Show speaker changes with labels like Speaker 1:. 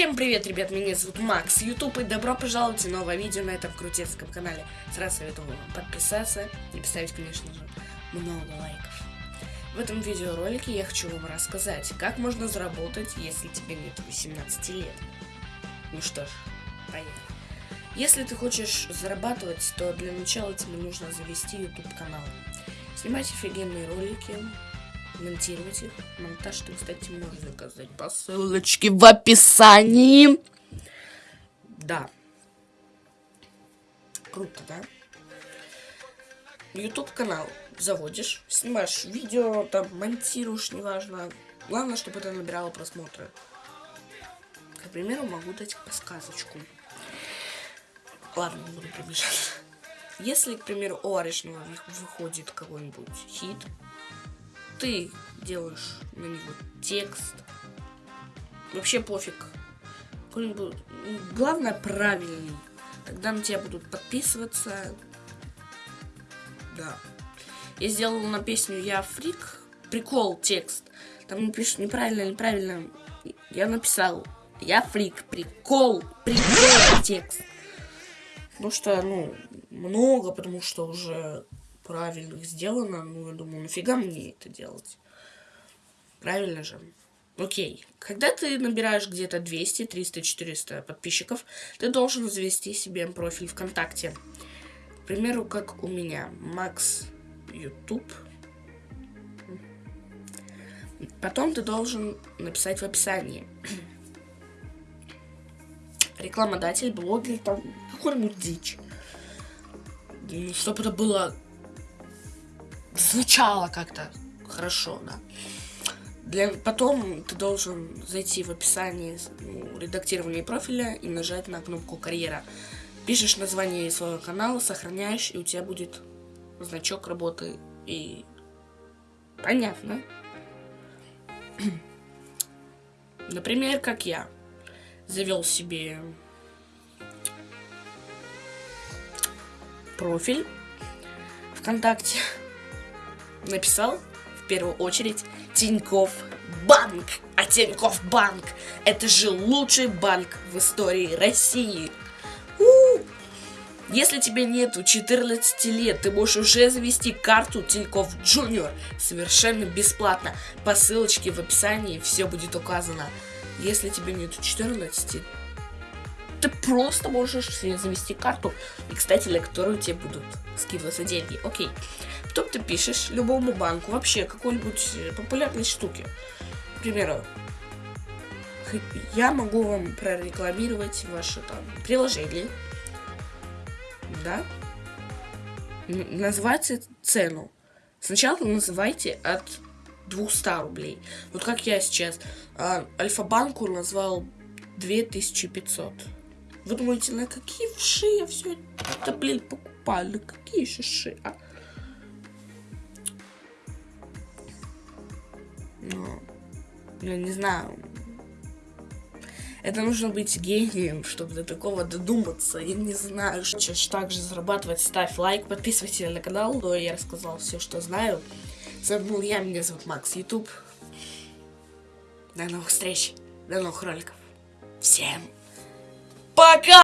Speaker 1: Всем привет, ребят, меня зовут Макс, YouTube, и добро пожаловать в новое видео на этом крутецком канале. Сразу советую вам подписаться и поставить, конечно же, много лайков. В этом видеоролике я хочу вам рассказать, как можно заработать, если тебе нет 18 лет. Ну что ж, поехали. Если ты хочешь зарабатывать, то для начала тебе нужно завести YouTube канал. Снимать офигенные ролики, монтировать их. Монтаж ты, кстати, можешь заказать по ссылочке в описании. Да. Круто, да? YouTube канал заводишь, снимаешь видео, там монтируешь, неважно. Главное, чтобы это набирало просмотры. К примеру, могу дать подсказочку. Ладно, не буду приближаться. Если, к примеру, у Аришного выходит какой-нибудь хит, ты делаешь на него текст. Вообще пофиг. Главное правильный. Тогда на тебя будут подписываться. Да. Я сделал на песню Я фрик. Прикол текст. Там пишут неправильно, неправильно. Я написал Я фрик. Прикол. Прикол текст. Потому что, ну, много, потому что уже правильных сделано. Ну, я думаю, нафига мне это делать? Правильно же? Окей. Когда ты набираешь где-то 200, 300, 400 подписчиков, ты должен завести себе профиль ВКонтакте. К примеру, как у меня. Макс YouTube. Потом ты должен написать в описании. Рекламодатель, блогер, там, какой-нибудь дичь. Чтобы это было звучало как-то хорошо, да. Для, потом ты должен зайти в описание ну, редактирования профиля и нажать на кнопку карьера. Пишешь название своего канала, сохраняешь, и у тебя будет значок работы. И понятно. Например, как я завел себе профиль ВКонтакте написал в первую очередь Тиньков Банк. А Тиньков Банк это же лучший банк в истории России. Если тебе нету 14 лет, ты можешь уже завести карту Тиньков Джуниор совершенно бесплатно. По ссылочке в описании все будет указано. Если тебе нету 14, ты просто можешь себе завести карту, и, кстати, для которой тебе будут скидываться деньги. Окей. Потом ты пишешь любому банку, вообще какой-нибудь э, популярной штуки. К примеру, я могу вам прорекламировать ваше там приложение. Да? Называйте цену. Сначала называйте от 200 рублей. Вот как я сейчас. А, Альфа-банку назвал 2500. Вы думаете, на какие вши я все это, блин, покупаю? На какие шиши, а? Ну, я не знаю. Это нужно быть гением, чтобы до такого додуматься. Я не знаю, что также зарабатывать. Ставь лайк, подписывайся на канал. Но я рассказал все, что знаю. С вами был я, меня зовут Макс Ютуб. До новых встреч, до новых роликов. Всем пока!